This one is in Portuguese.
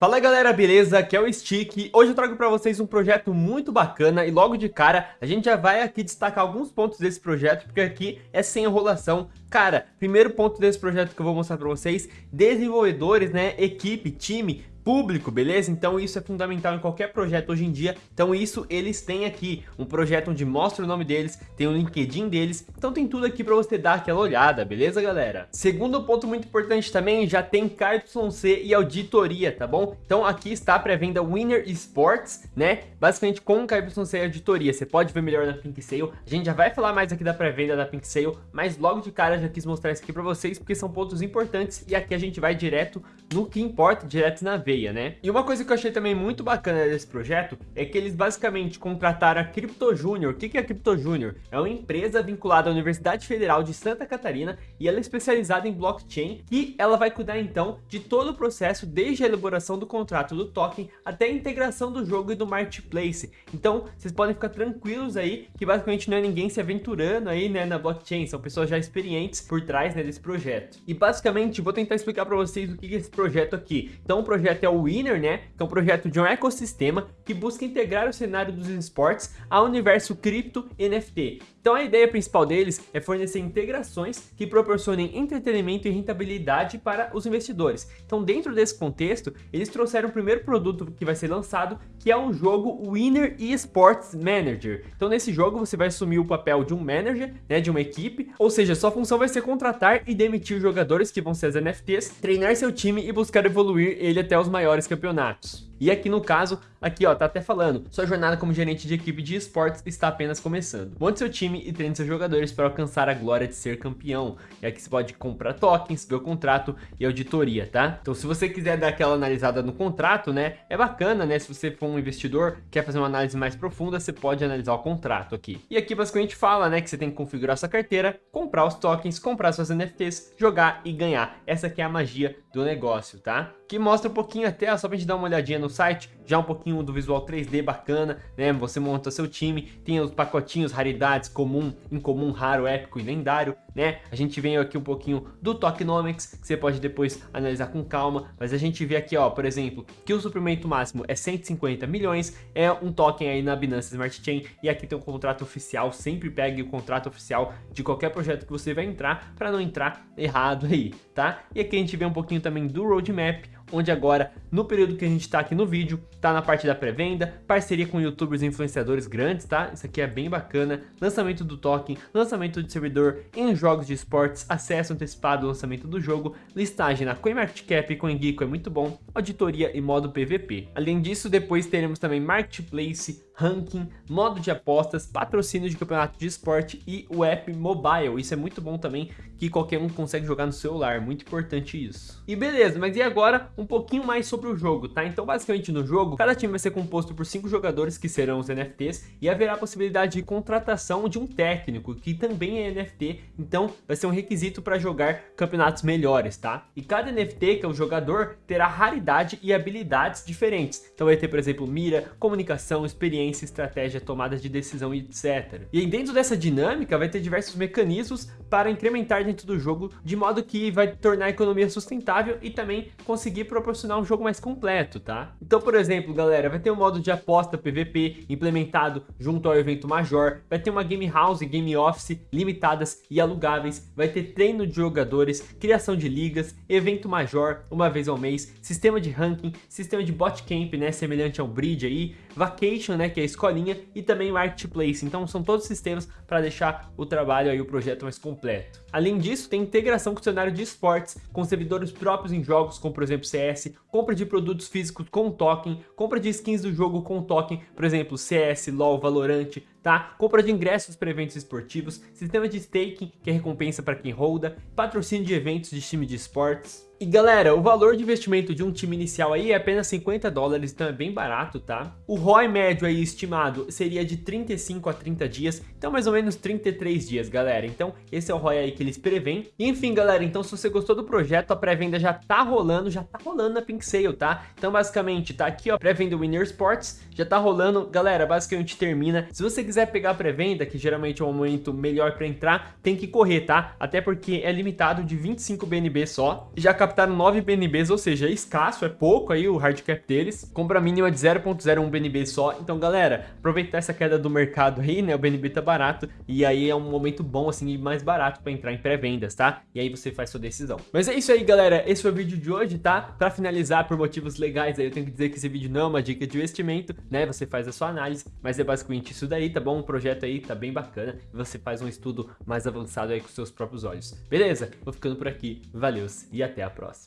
Fala galera, beleza? Aqui é o Stick. Hoje eu trago para vocês um projeto muito bacana e logo de cara a gente já vai aqui destacar alguns pontos desse projeto, porque aqui é sem enrolação. Cara, primeiro ponto desse projeto que eu vou mostrar para vocês, desenvolvedores, né, equipe, time, público, beleza? Então isso é fundamental em qualquer projeto hoje em dia. Então isso eles têm aqui, um projeto onde mostra o nome deles, tem o LinkedIn deles, então tem tudo aqui para você dar aquela olhada, beleza galera? Segundo ponto muito importante também, já tem KYC e auditoria, tá bom? Então aqui está a pré-venda Winner Sports, né? Basicamente com KYC e auditoria, você pode ver melhor na Pink Sale, a gente já vai falar mais aqui da pré-venda da Pink Sale, mas logo de cara já quis mostrar isso aqui para vocês, porque são pontos importantes e aqui a gente vai direto no que importa, direto na veia né? E uma coisa que eu achei também muito bacana desse projeto é que eles basicamente contrataram a Crypto Junior. O que é a Crypto Junior? É uma empresa vinculada à Universidade Federal de Santa Catarina e ela é especializada em blockchain e ela vai cuidar então de todo o processo desde a elaboração do contrato do token até a integração do jogo e do marketplace. Então vocês podem ficar tranquilos aí que basicamente não é ninguém se aventurando aí né, na blockchain, são pessoas já experientes por trás né, desse projeto. E basicamente vou tentar explicar para vocês o que é esse projeto aqui. Então o projeto é é o Winner, né? Que é um projeto de um ecossistema que busca integrar o cenário dos esportes ao universo cripto NFT. Então a ideia principal deles é fornecer integrações que proporcionem entretenimento e rentabilidade para os investidores. Então dentro desse contexto, eles trouxeram o primeiro produto que vai ser lançado, que é um jogo Winner eSports Manager. Então nesse jogo você vai assumir o papel de um manager, né, de uma equipe, ou seja, sua função vai ser contratar e demitir jogadores que vão ser as NFTs, treinar seu time e buscar evoluir ele até os maiores campeonatos. E aqui no caso, aqui ó, tá até falando, sua jornada como gerente de equipe de esportes está apenas começando. Monte seu time e treine seus jogadores para alcançar a glória de ser campeão. E aqui você pode comprar tokens, ver o contrato e auditoria, tá? Então se você quiser dar aquela analisada no contrato, né, é bacana, né, se você for um investidor, quer fazer uma análise mais profunda, você pode analisar o contrato aqui. E aqui basicamente fala, né, que você tem que configurar sua carteira, comprar os tokens, comprar suas NFTs, jogar e ganhar. Essa aqui é a magia do negócio, tá? Que mostra um pouquinho até, só pra gente dar uma olhadinha no no site, já um pouquinho do visual 3D bacana, né? Você monta seu time, tem os pacotinhos, raridades, comum, incomum, raro, épico e lendário, né? A gente vem aqui um pouquinho do Tokenomics, que você pode depois analisar com calma, mas a gente vê aqui, ó, por exemplo, que o suprimento máximo é 150 milhões, é um token aí na Binance Smart Chain, e aqui tem um contrato oficial, sempre pegue o contrato oficial de qualquer projeto que você vai entrar, para não entrar errado aí, tá? E aqui a gente vê um pouquinho também do roadmap, onde agora, no período que a gente está aqui no vídeo, tá na parte da pré-venda, parceria com youtubers e influenciadores grandes, tá? Isso aqui é bem bacana, lançamento do token, lançamento de servidor em jogos de esportes, acesso antecipado ao lançamento do jogo, listagem na CoinMarketCap e CoinGecko é muito bom, auditoria e modo PVP. Além disso, depois teremos também Marketplace, ranking, modo de apostas, patrocínio de campeonato de esporte e o app mobile. Isso é muito bom também, que qualquer um consegue jogar no celular, muito importante isso. E beleza, mas e agora um pouquinho mais sobre o jogo, tá? Então basicamente no jogo, cada time vai ser composto por cinco jogadores que serão os NFTs e haverá a possibilidade de contratação de um técnico, que também é NFT, então vai ser um requisito para jogar campeonatos melhores, tá? E cada NFT, que é o jogador, terá raridade e habilidades diferentes. Então vai ter, por exemplo, mira, comunicação, experiência, experiência, estratégia, tomada de decisão e etc. E dentro dessa dinâmica vai ter diversos mecanismos para incrementar dentro do jogo, de modo que vai tornar a economia sustentável e também conseguir proporcionar um jogo mais completo, tá? Então, por exemplo, galera, vai ter um modo de aposta PVP implementado junto ao evento Major, vai ter uma Game House e Game Office limitadas e alugáveis, vai ter treino de jogadores, criação de ligas, evento Major uma vez ao mês, sistema de ranking, sistema de bot camp, né, semelhante ao Bridge aí, Vacation, né, que é a escolinha, e também Marketplace. Então são todos sistemas para deixar o trabalho aí, o projeto mais completo. Além disso, tem integração com o cenário de esportes, com servidores próprios em jogos, como por exemplo CS, compra de produtos físicos com token, compra de skins do jogo com token, por exemplo CS, LoL, Valorant, tá? Compra de ingressos para eventos esportivos, sistema de staking, que é recompensa para quem holda, patrocínio de eventos de time de esportes, e galera, o valor de investimento de um time inicial aí é apenas 50 dólares, então é bem barato, tá? O ROI médio aí estimado seria de 35 a 30 dias, então mais ou menos 33 dias, galera. Então esse é o ROI aí que eles preveem. E, enfim, galera, então se você gostou do projeto, a pré-venda já tá rolando, já tá rolando na Pink Sale, tá? Então basicamente tá aqui, ó, pré-venda Winner Sports, já tá rolando. Galera, basicamente termina. Se você quiser pegar pré-venda, que geralmente é um momento melhor para entrar, tem que correr, tá? Até porque é limitado de 25 BNB só. Já captaram 9 BNBs, ou seja, é escasso, é pouco aí o hard cap deles. Compra mínima de 0.01 BNB só. Então, galera, aproveitar essa queda do mercado aí, né? O BNB tá barato e aí é um momento bom, assim, e mais barato para entrar em pré-vendas, tá? E aí você faz sua decisão. Mas é isso aí, galera. Esse foi o vídeo de hoje, tá? Para finalizar, por motivos legais aí, eu tenho que dizer que esse vídeo não é uma dica de investimento, né? Você faz a sua análise, mas é basicamente isso daí, tá bom? O projeto aí tá bem bacana e você faz um estudo mais avançado aí com seus próprios olhos. Beleza? Vou ficando por aqui. Valeu e até a próxima.